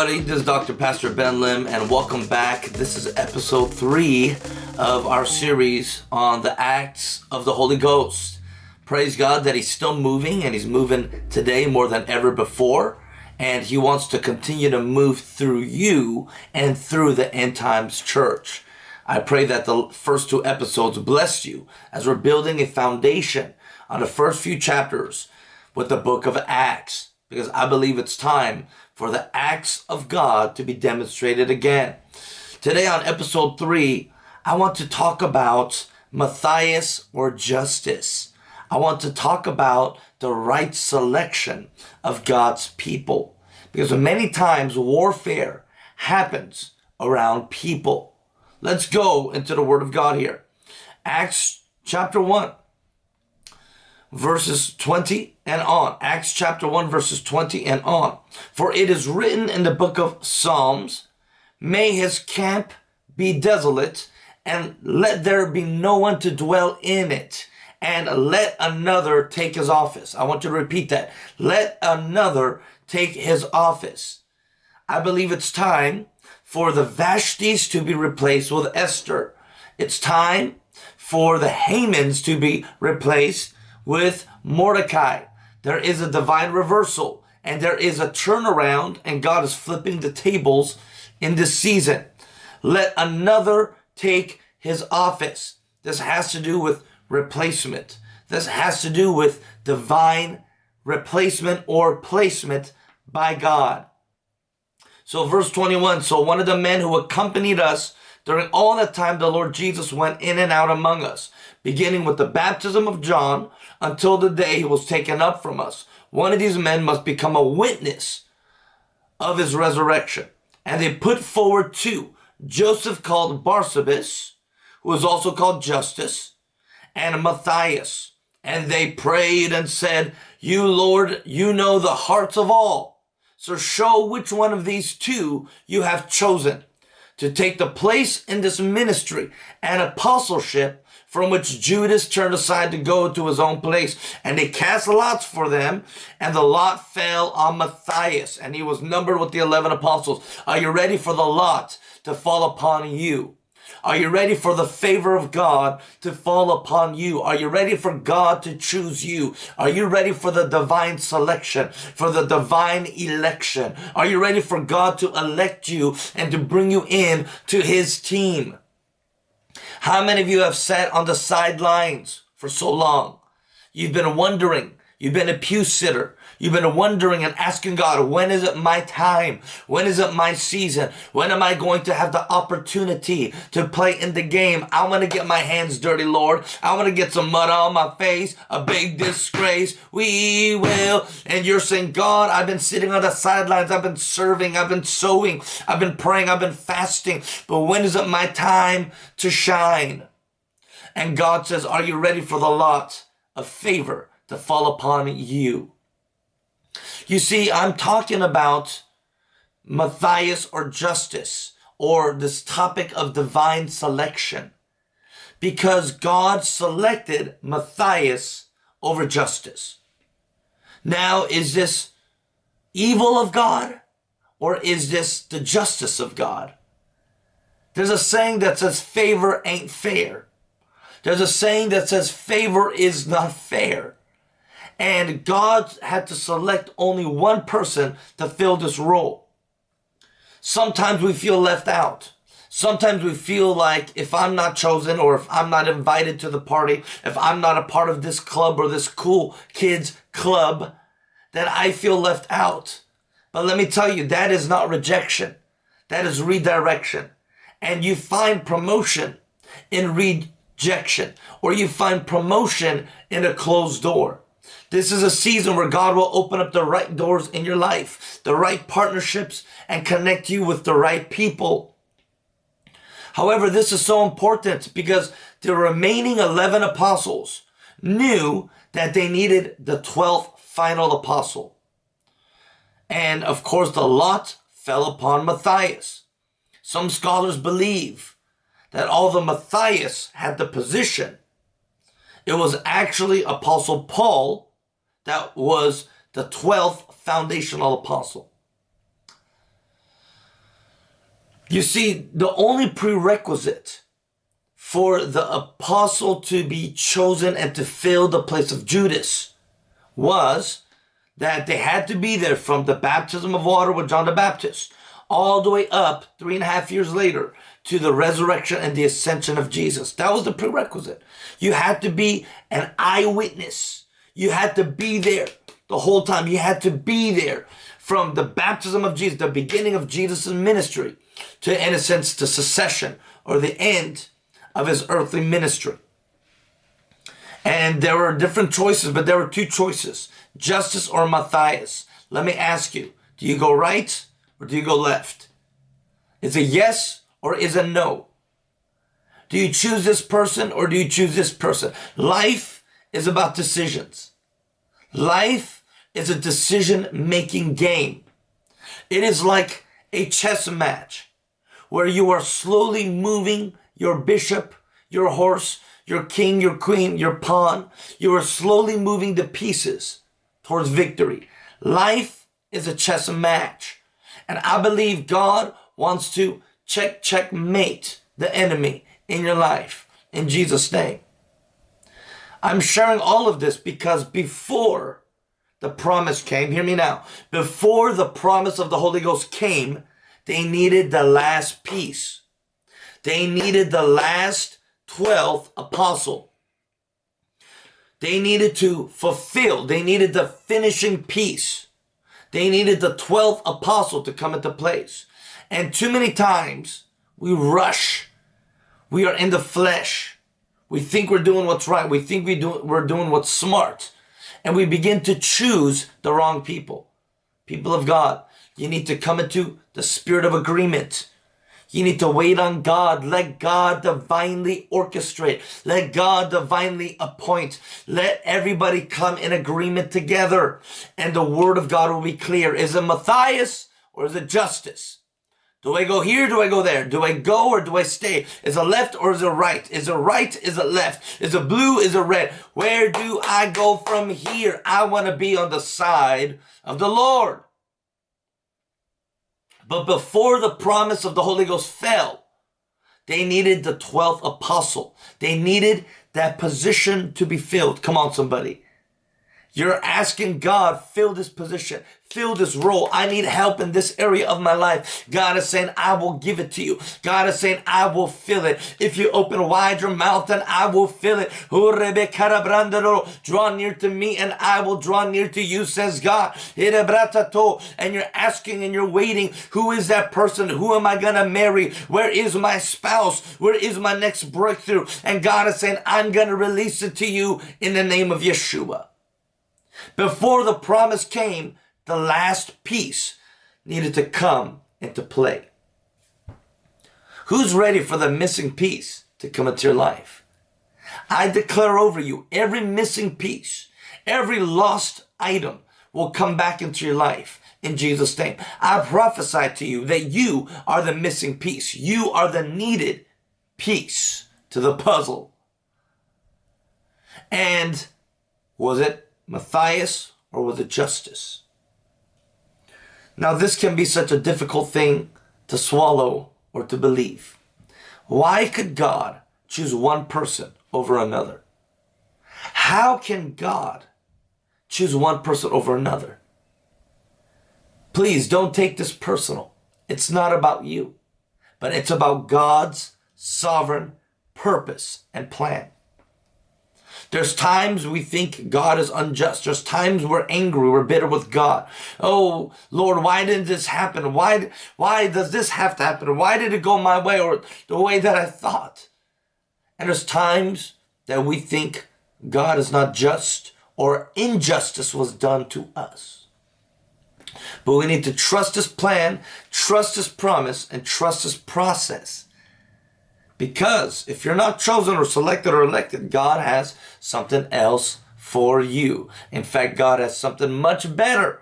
Everybody, this is Dr. Pastor Ben Lim and welcome back. This is episode 3 of our series on the acts of the Holy Ghost. Praise God that he's still moving and he's moving today more than ever before and he wants to continue to move through you and through the end times church. I pray that the first two episodes bless you as we're building a foundation on the first few chapters with the book of Acts because I believe it's time for the acts of God to be demonstrated again. Today on episode 3, I want to talk about Matthias or Justus. I want to talk about the right selection of God's people. Because many times warfare happens around people. Let's go into the Word of God here. Acts chapter 1 verses 20 and on. Acts chapter 1 verses 20 and on. For it is written in the book of Psalms, May his camp be desolate, and let there be no one to dwell in it, and let another take his office. I want you to repeat that. Let another take his office. I believe it's time for the Vashtis to be replaced with Esther. It's time for the Hamans to be replaced with Mordecai. There is a divine reversal and there is a turnaround and God is flipping the tables in this season. Let another take his office. This has to do with replacement. This has to do with divine replacement or placement by God. So verse 21, so one of the men who accompanied us during all the time the Lord Jesus went in and out among us, beginning with the baptism of John until the day he was taken up from us. One of these men must become a witness of his resurrection. And they put forward two, Joseph called Barsabas, who was also called Justus, and Matthias. And they prayed and said, You, Lord, you know the hearts of all. So show which one of these two you have chosen to take the place in this ministry and apostleship from which Judas turned aside to go to his own place. And they cast lots for them, and the lot fell on Matthias, and he was numbered with the 11 apostles. Are you ready for the lot to fall upon you? Are you ready for the favor of God to fall upon you? Are you ready for God to choose you? Are you ready for the divine selection, for the divine election? Are you ready for God to elect you and to bring you in to his team? How many of you have sat on the sidelines for so long? You've been wondering, you've been a pew sitter, You've been wondering and asking God, when is it my time? When is it my season? When am I going to have the opportunity to play in the game? I want to get my hands dirty, Lord. I want to get some mud on my face, a big disgrace. We will. And you're saying, God, I've been sitting on the sidelines. I've been serving. I've been sowing. I've been praying. I've been fasting. But when is it my time to shine? And God says, are you ready for the lot of favor to fall upon you? You see, I'm talking about Matthias or Justus or this topic of divine selection because God selected Matthias over Justus. Now, is this evil of God or is this the justice of God? There's a saying that says favor ain't fair. There's a saying that says favor is not fair. And God had to select only one person to fill this role. Sometimes we feel left out. Sometimes we feel like if I'm not chosen or if I'm not invited to the party, if I'm not a part of this club or this cool kids club, that I feel left out. But let me tell you, that is not rejection. That is redirection. And you find promotion in rejection or you find promotion in a closed door. This is a season where God will open up the right doors in your life, the right partnerships, and connect you with the right people. However, this is so important because the remaining 11 apostles knew that they needed the 12th final apostle. And of course, the lot fell upon Matthias. Some scholars believe that although Matthias had the position, it was actually Apostle Paul that was the 12th foundational apostle. You see, the only prerequisite for the apostle to be chosen and to fill the place of Judas was that they had to be there from the baptism of water with John the Baptist all the way up three and a half years later to the resurrection and the ascension of Jesus. That was the prerequisite. You had to be an eyewitness. You had to be there the whole time. You had to be there from the baptism of Jesus, the beginning of Jesus' ministry to, in a sense, the secession or the end of his earthly ministry. And there were different choices, but there were two choices, Justus or Matthias. Let me ask you, do you go right or do you go left? Is it yes or is it no? Do you choose this person or do you choose this person? Life is about decisions. Life is a decision making game. It is like a chess match where you are slowly moving your bishop, your horse, your king, your queen, your pawn. You are slowly moving the pieces towards victory. Life is a chess match. And I believe God wants to check, checkmate the enemy in your life in Jesus' name. I'm sharing all of this because before the promise came, hear me now, before the promise of the Holy Ghost came, they needed the last piece. They needed the last 12th apostle. They needed to fulfill, they needed the finishing piece. They needed the 12th apostle to come into place. And too many times we rush. We are in the flesh. We think we're doing what's right. We think we do, we're doing what's smart. And we begin to choose the wrong people. People of God, you need to come into the spirit of agreement. You need to wait on God. Let God divinely orchestrate. Let God divinely appoint. Let everybody come in agreement together. And the word of God will be clear. Is it Matthias or is it Justus? Do I go here? Do I go there? Do I go or do I stay? Is it left or is it right? Is it right? Is it left? Is it blue? Is it red? Where do I go from here? I want to be on the side of the Lord. But before the promise of the Holy Ghost fell, they needed the 12th apostle. They needed that position to be filled. Come on, somebody. You're asking God, fill this position, fill this role. I need help in this area of my life. God is saying, I will give it to you. God is saying, I will fill it. If you open wide your mouth, then I will fill it. Draw near to me and I will draw near to you, says God. And you're asking and you're waiting, who is that person? Who am I going to marry? Where is my spouse? Where is my next breakthrough? And God is saying, I'm going to release it to you in the name of Yeshua. Before the promise came, the last piece needed to come into play. Who's ready for the missing piece to come into your life? I declare over you, every missing piece, every lost item will come back into your life in Jesus' name. I prophesy to you that you are the missing piece. You are the needed piece to the puzzle. And was it Matthias, or was it Justus? Now, this can be such a difficult thing to swallow or to believe. Why could God choose one person over another? How can God choose one person over another? Please don't take this personal. It's not about you, but it's about God's sovereign purpose and plan. There's times we think God is unjust. There's times we're angry, we're bitter with God. Oh, Lord, why didn't this happen? Why, why does this have to happen? Why did it go my way or the way that I thought? And there's times that we think God is not just or injustice was done to us. But we need to trust His plan, trust His promise, and trust His process. Because if you're not chosen or selected or elected, God has something else for you. In fact, God has something much better.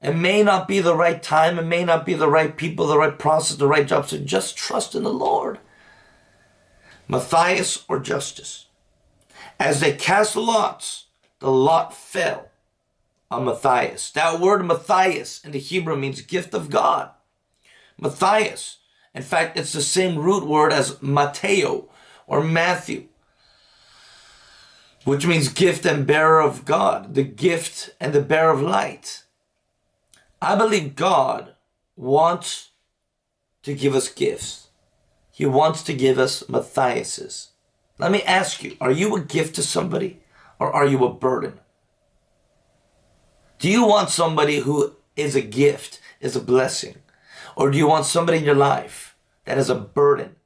It may not be the right time. It may not be the right people, the right process, the right job. So just trust in the Lord. Matthias or Justus. As they cast lots, the lot fell on Matthias. That word Matthias in the Hebrew means gift of God. Matthias. In fact, it's the same root word as Mateo or Matthew, which means gift and bearer of God, the gift and the bearer of light. I believe God wants to give us gifts. He wants to give us Matthiases. Let me ask you, are you a gift to somebody or are you a burden? Do you want somebody who is a gift, is a blessing? Or do you want somebody in your life that is a burden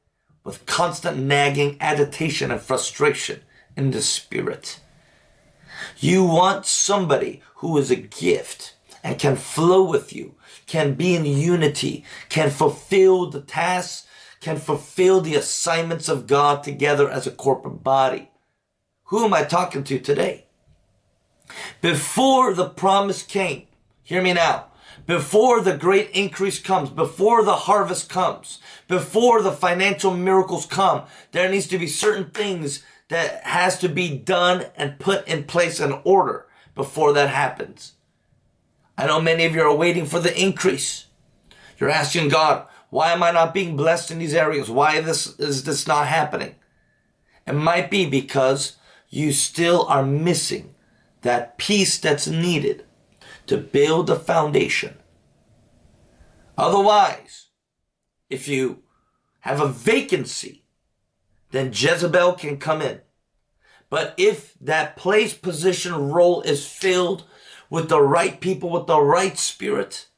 with constant nagging, agitation, and frustration in the spirit? You want somebody who is a gift and can flow with you, can be in unity, can fulfill the tasks, can fulfill the assignments of God together as a corporate body. Who am I talking to today? Before the promise came, hear me now, before the great increase comes, before the harvest comes, before the financial miracles come, there needs to be certain things that has to be done and put in place in order before that happens. I know many of you are waiting for the increase. You're asking God, why am I not being blessed in these areas? Why this, is this not happening? It might be because you still are missing that piece that's needed to build a foundation. Otherwise, if you have a vacancy, then Jezebel can come in. But if that place, position, role is filled with the right people, with the right spirit,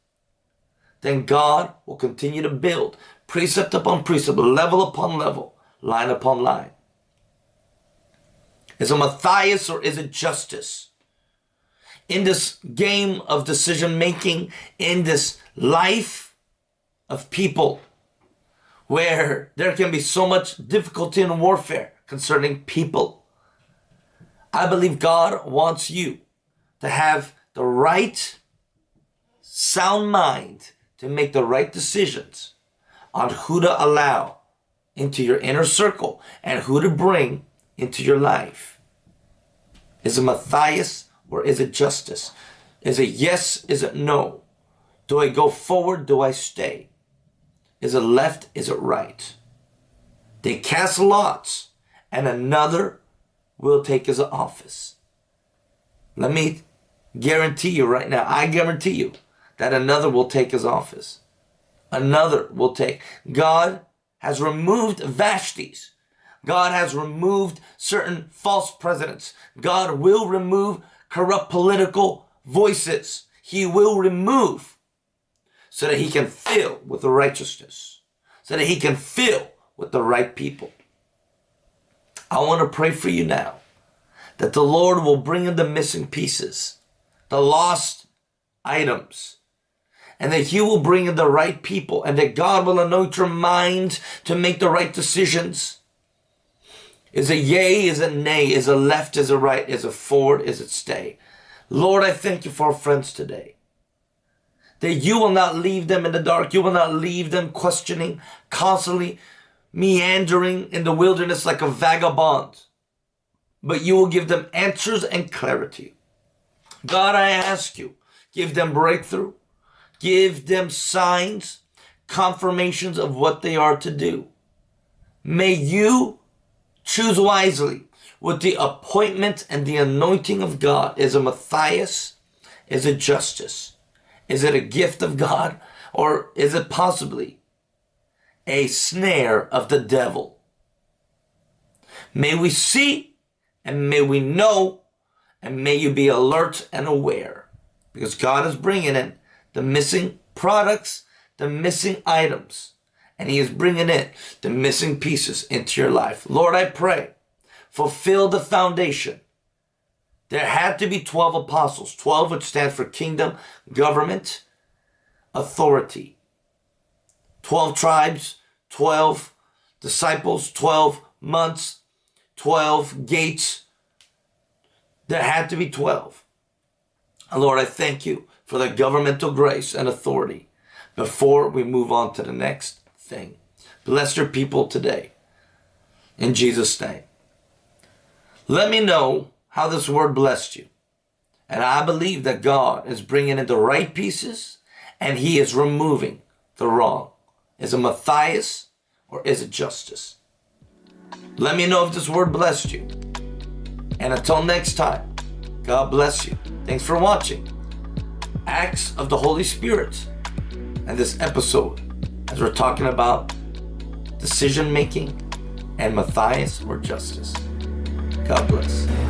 then God will continue to build precept upon precept, level upon level, line upon line. Is it Matthias or is it Justus? In this game of decision making, in this life of people where there can be so much difficulty and warfare concerning people. I believe God wants you to have the right sound mind to make the right decisions on who to allow into your inner circle and who to bring into your life. Is it Matthias or is it Justus? Is it yes? Is it no? Do I go forward? Do I stay? Is it left? Is it right? They cast lots and another will take his office. Let me guarantee you right now, I guarantee you that another will take his office. Another will take. God has removed Vashti's. God has removed certain false presidents. God will remove corrupt political voices. He will remove so that he can fill with the righteousness, so that he can fill with the right people. I want to pray for you now that the Lord will bring in the missing pieces, the lost items, and that He will bring in the right people, and that God will anoint your mind to make the right decisions, is it yea? Is it nay? Is it left? Is it right? Is it forward? Is it stay? Lord, I thank you for our friends today. That you will not leave them in the dark. You will not leave them questioning, constantly meandering in the wilderness like a vagabond. But you will give them answers and clarity. God, I ask you, give them breakthrough. Give them signs, confirmations of what they are to do. May you Choose wisely with the appointment and the anointing of God. Is it Matthias? Is it Justus? Is it a gift of God? Or is it possibly a snare of the devil? May we see and may we know and may you be alert and aware because God is bringing in the missing products, the missing items and he is bringing in the missing pieces into your life. Lord, I pray, fulfill the foundation. There had to be 12 apostles, 12 which stands for kingdom, government, authority. 12 tribes, 12 disciples, 12 months, 12 gates. There had to be 12. And Lord, I thank you for the governmental grace and authority before we move on to the next thing. Bless your people today. In Jesus' name. Let me know how this word blessed you. And I believe that God is bringing in the right pieces and he is removing the wrong. Is it Matthias or is it Justus? Let me know if this word blessed you. And until next time, God bless you. Thanks for watching. Acts of the Holy Spirit and this episode as we're talking about decision making and Matthias or Justus. God bless.